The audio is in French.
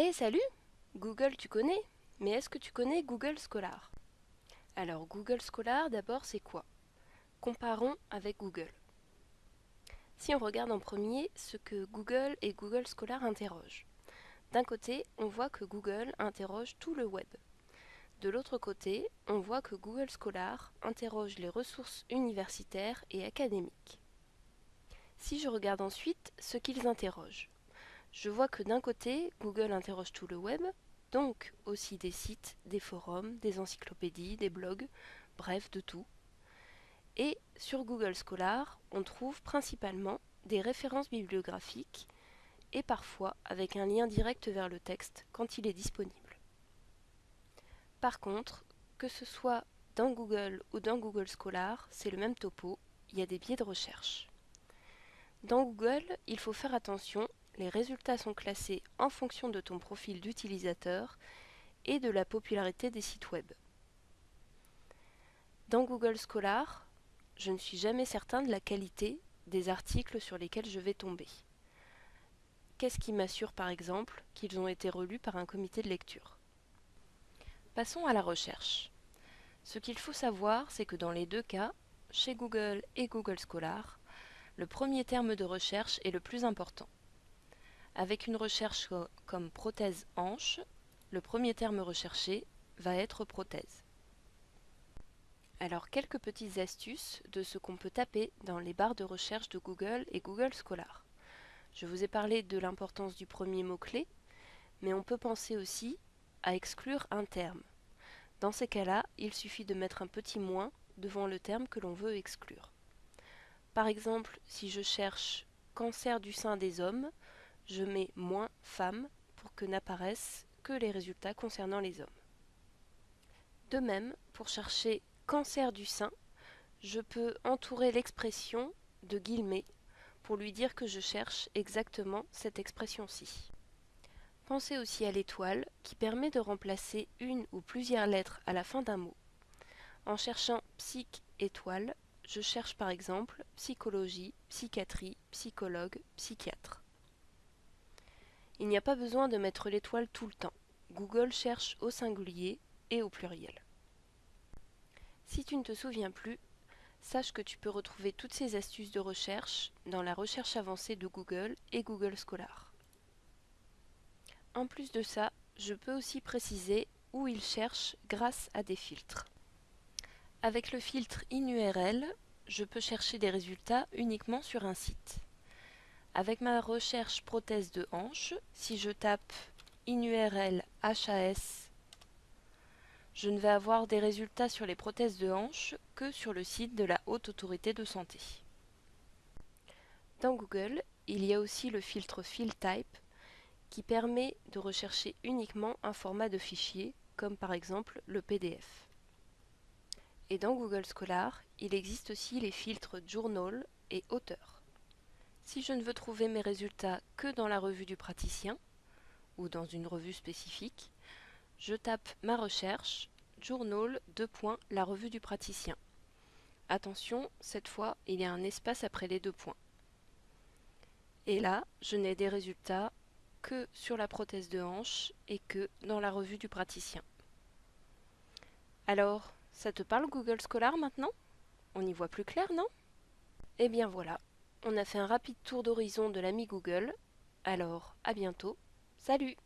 Hé, salut Google, tu connais? Mais est-ce que tu connais Google Scholar? Alors, Google Scholar, d'abord, c'est quoi? Comparons avec Google. Si on regarde en premier ce que Google et Google Scholar interrogent. D'un côté, on voit que Google interroge tout le web. De l'autre côté, on voit que Google Scholar interroge les ressources universitaires et académiques. Si je regarde ensuite ce qu'ils interrogent, je vois que d'un côté, Google interroge tout le web, donc aussi des sites, des forums, des encyclopédies, des blogs, bref, de tout. Et sur Google Scholar, on trouve principalement des références bibliographiques et parfois avec un lien direct vers le texte quand il est disponible. Par contre, que ce soit dans Google ou dans Google Scholar, c'est le même topo, il y a des biais de recherche. Dans Google, il faut faire attention, les résultats sont classés en fonction de ton profil d'utilisateur et de la popularité des sites web. Dans Google Scholar, je ne suis jamais certain de la qualité des articles sur lesquels je vais tomber. Qu'est-ce qui m'assure par exemple qu'ils ont été relus par un comité de lecture? Passons à la recherche. Ce qu'il faut savoir, c'est que dans les deux cas, chez Google et Google Scholar, le premier terme de recherche est le plus important. Avec une recherche comme prothèse hanche, le premier terme recherché va être prothèse. Alors quelques petites astuces de ce qu'on peut taper dans les barres de recherche de Google et Google Scholar. Je vous ai parlé de l'importance du premier mot-clé, mais on peut penser aussi à exclure un terme. Dans ces cas-là, il suffit de mettre un petit moins devant le terme que l'on veut exclure. Par exemple, si je cherche cancer du sein des hommes, je mets moins femmes pour que n'apparaissent que les résultats concernant les hommes. De même, pour chercher cancer du sein, je peux entourer l'expression de guillemets pour lui dire que je cherche exactement cette expression-ci. Pensez aussi à l'étoile qui permet de remplacer une ou plusieurs lettres à la fin d'un mot. En cherchant psych étoile, je cherche par exemple psychologie, psychiatrie, psychologue, psychiatre. Il n'y a pas besoin de mettre l'étoile tout le temps. Google cherche au singulier et au pluriel. Si tu ne te souviens plus, sache que tu peux retrouver toutes ces astuces de recherche dans la recherche avancée de Google et Google Scholar. En plus de ça, je peux aussi préciser où il cherche grâce à des filtres. Avec le filtre InURL, je peux chercher des résultats uniquement sur un site. Avec ma recherche prothèse de hanche, si je tape InURL HAS, je ne vais avoir des résultats sur les prothèses de hanche que sur le site de la Haute Autorité de Santé. Dans Google, il y a aussi le filtre FieldType qui permet de rechercher uniquement un format de fichier, comme par exemple le PDF. Et dans Google Scholar, il existe aussi les filtres Journal et Auteur. Si je ne veux trouver mes résultats que dans la revue du praticien, ou dans une revue spécifique, je tape ma recherche, Journal, 2. la revue du praticien. Attention, cette fois, il y a un espace après les deux points. Et là, je n'ai des résultats que sur la prothèse de hanche et que dans la revue du praticien. Alors, ça te parle Google Scholar maintenant? On y voit plus clair, non? Eh bien voilà, on a fait un rapide tour d'horizon de l'ami Google. Alors, à bientôt. Salut